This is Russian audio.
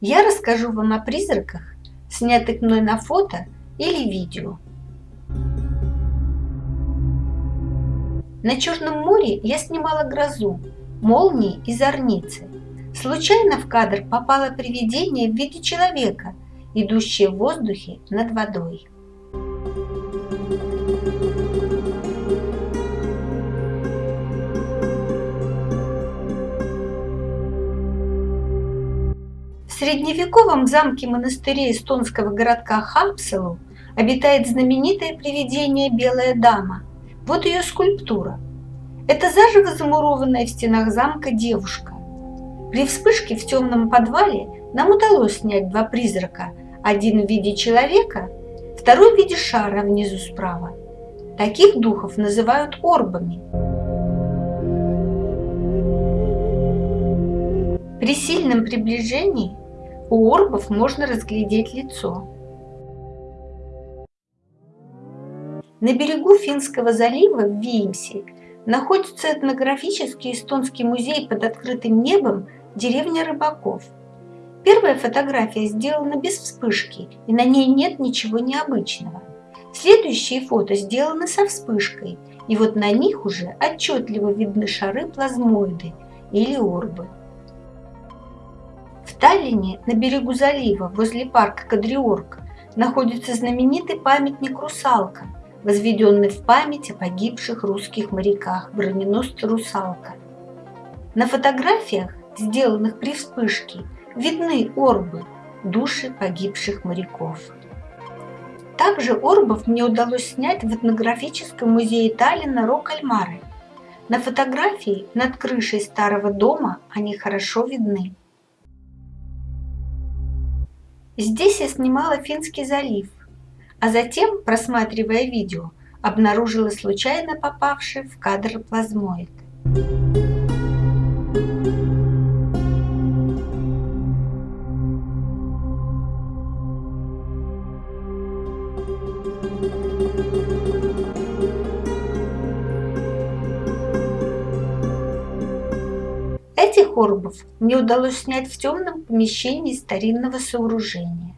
Я расскажу вам о призраках, снятых мной на фото или видео. На Черном море я снимала грозу, молнии и зорницы. Случайно в кадр попало привидение в виде человека, идущее в воздухе над водой. В средневековом замке-монастыре эстонского городка Хапселу обитает знаменитое привидение Белая Дама. Вот ее скульптура. Это заживо замурованная в стенах замка девушка. При вспышке в темном подвале нам удалось снять два призрака, один в виде человека, второй в виде шара внизу справа. Таких духов называют орбами. При сильном приближении у орбов можно разглядеть лицо. На берегу Финского залива в Виимсе находится этнографический эстонский музей под открытым небом «Деревня рыбаков». Первая фотография сделана без вспышки, и на ней нет ничего необычного. Следующие фото сделаны со вспышкой, и вот на них уже отчетливо видны шары плазмоиды или орбы. Таллине, на берегу залива, возле парка Кадриорг, находится знаменитый памятник «Русалка», возведенный в память о погибших русских моряках броненосца «Русалка». На фотографиях, сделанных при вспышке, видны орбы, души погибших моряков. Также орбов мне удалось снять в этнографическом музее Таллина Рок-Альмары. На фотографии над крышей старого дома они хорошо видны. Здесь я снимала Финский залив, а затем, просматривая видео, обнаружила случайно попавший в кадр плазмоид. Этих орбов мне удалось снять в темном помещении старинного сооружения.